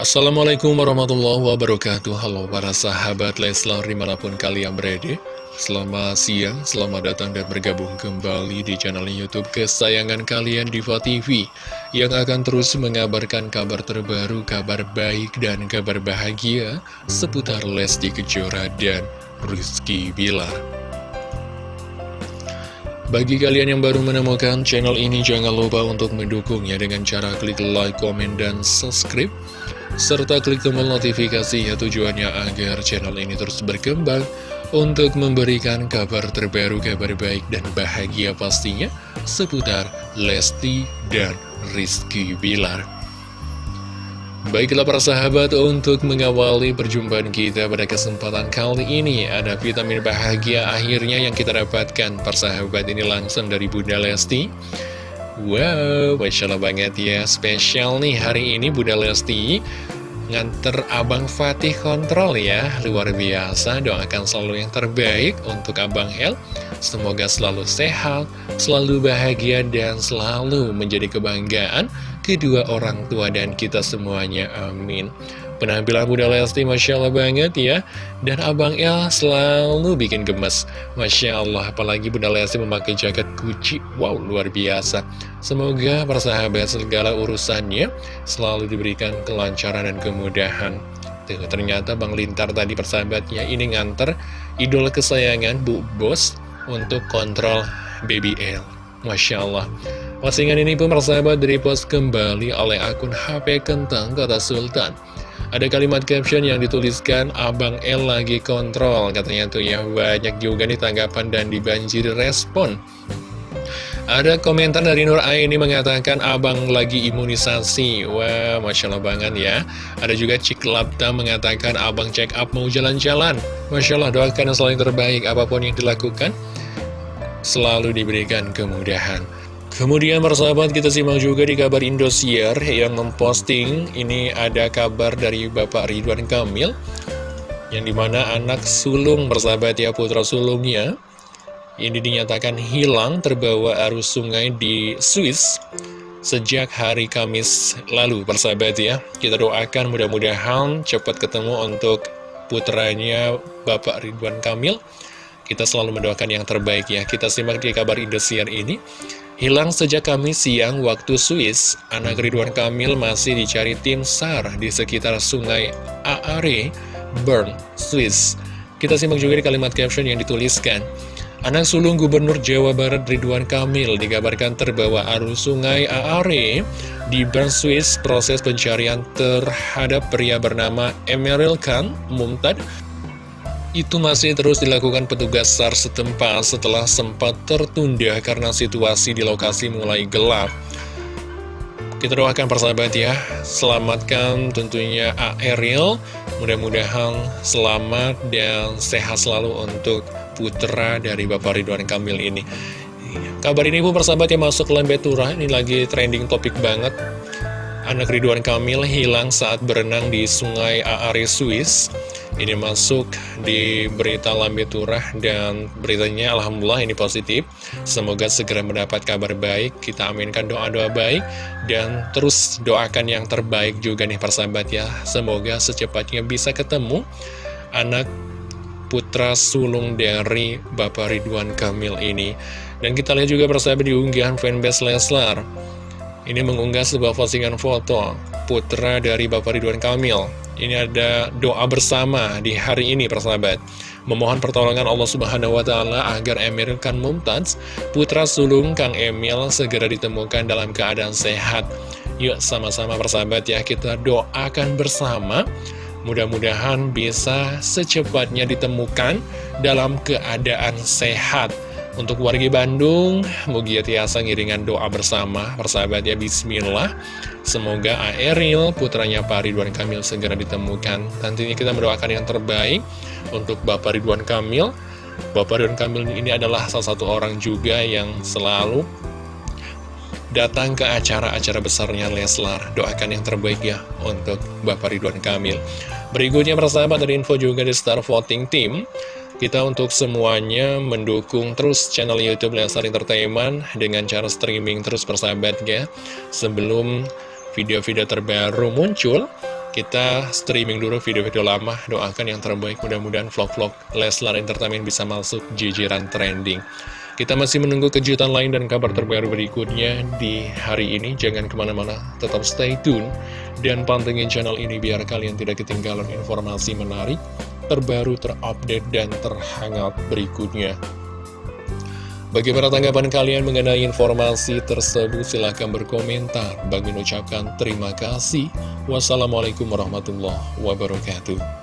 Assalamualaikum warahmatullahi wabarakatuh. Halo para sahabat Leslar di mana pun kalian berada. Selamat siang, selamat datang dan bergabung kembali di channel Youtube kesayangan kalian Diva TV Yang akan terus mengabarkan kabar terbaru, kabar baik dan kabar bahagia Seputar Lesti Kejora dan Rizky Bilar. Bagi kalian yang baru menemukan channel ini, jangan lupa untuk mendukungnya dengan cara klik like, komen, dan subscribe serta klik tombol notifikasi ya tujuannya agar channel ini terus berkembang untuk memberikan kabar terbaru, kabar baik dan bahagia pastinya seputar Lesti dan Rizky Bilar. Baiklah para sahabat, untuk mengawali perjumpaan kita pada kesempatan kali ini Ada vitamin bahagia akhirnya yang kita dapatkan Persahabat ini langsung dari Bunda Lesti Wow, Masya Allah banget ya. Spesial nih hari ini Bunda Lesti Nganter Abang Fatih kontrol ya. Luar biasa Doakan selalu yang terbaik untuk Abang El. Semoga selalu sehat Selalu bahagia dan selalu menjadi kebanggaan Kedua orang tua dan kita semuanya Amin. Penampilan Bunda Lesti Masya Allah banget ya. Dan Abang El selalu bikin gemes. Masya Allah apalagi Bunda Lesti memakai jaket Gucci. Wow luar biasa. Semoga persahabat segala urusannya Selalu diberikan kelancaran dan kemudahan. Tuh, ternyata Bang Lintar tadi persahabatnya ini nganter Idol kesayangan Bu Bos Untuk kontrol Baby L Masya Allah Postingan ini pun persahabat post kembali oleh akun HP Kentang Kota Sultan. Ada kalimat caption yang dituliskan Abang L lagi kontrol. Katanya tuh ya banyak juga nih tanggapan dan dibanjiri respon. Ada komentar dari Nur ini mengatakan abang lagi imunisasi. Wah, Masya Allah banget ya. Ada juga Cik Labta mengatakan abang check up mau jalan-jalan. Masya Allah doakan yang selalu terbaik. Apa pun yang dilakukan Selalu diberikan kemudahan Kemudian persahabat kita simak juga di kabar Indosiar yang memposting ini ada kabar dari Bapak Ridwan Kamil yang di mana anak sulung persahabat ya putra sulungnya ini dinyatakan hilang terbawa arus sungai di Swiss sejak hari Kamis lalu persahabat ya. Kita doakan mudah-mudahan cepat ketemu untuk putranya Bapak Ridwan Kamil. Kita selalu mendoakan yang terbaik ya. Kita simak di kabar Indosiar ini Hilang sejak Kamis siang waktu Swiss, anak Ridwan Kamil masih dicari tim SAR di sekitar sungai Aare, Bern, Swiss. Kita simak juga di kalimat caption yang dituliskan. Anak sulung Gubernur Jawa Barat Ridwan Kamil dikabarkan terbawa arus sungai Aare di Bern, Swiss. Proses pencarian terhadap pria bernama Emeril Khan Mumtad itu masih terus dilakukan petugas SAR setempat setelah sempat tertunda karena situasi di lokasi mulai gelap. Kita doakan persahabat ya, selamatkan tentunya Ariel, mudah-mudahan selamat dan sehat selalu untuk putra dari Bapak Ridwan Kamil ini. Kabar ini pun persahabat yang masuk ke Lembetura, ini lagi trending topik banget. Anak Ridwan Kamil hilang saat berenang di sungai Aare, Swiss. Ini masuk di berita Lambe Turah dan beritanya Alhamdulillah ini positif. Semoga segera mendapat kabar baik, kita aminkan doa-doa baik, dan terus doakan yang terbaik juga nih persahabat ya. Semoga secepatnya bisa ketemu anak putra sulung dari Bapak Ridwan Kamil ini. Dan kita lihat juga persahabat di unggahan fanbase Leslar. Ini mengunggah sebuah postingan foto putra dari Bapak Ridwan Kamil ini ada doa bersama di hari ini persahabat Memohon pertolongan Allah Subhanahu Wa Taala agar Emil Khan Mumtaz Putra sulung Kang Emil segera ditemukan dalam keadaan sehat. Yuk sama-sama persahabat ya kita doakan bersama. Mudah-mudahan bisa secepatnya ditemukan dalam keadaan sehat untuk warga Bandung, Mugia Tiasa ngiringan doa bersama, persahabat ya, Bismillah. Semoga Aeril, putranya Pak Ridwan Kamil segera ditemukan. Tentunya kita mendoakan yang terbaik untuk Bapak Ridwan Kamil. Bapak Ridwan Kamil ini adalah salah satu orang juga yang selalu datang ke acara-acara besarnya Leslar. Doakan yang terbaik ya untuk Bapak Ridwan Kamil. Berikutnya persahabat dari info juga di Star Voting Team. Kita untuk semuanya mendukung terus channel Youtube Lesar Entertainment dengan cara streaming terus persahabat ya. Sebelum video-video terbaru muncul, kita streaming dulu video-video lama, doakan yang terbaik, mudah-mudahan vlog-vlog Leslar Entertainment bisa masuk jajaran trending. Kita masih menunggu kejutan lain dan kabar terbaru berikutnya di hari ini. Jangan ke mana-mana, tetap stay tune dan pantengin channel ini biar kalian tidak ketinggalan informasi menarik, terbaru, terupdate, dan terhangat berikutnya. Bagaimana tanggapan kalian mengenai informasi tersebut? Silahkan berkomentar. Bagi mengucapkan terima kasih. Wassalamualaikum warahmatullahi wabarakatuh.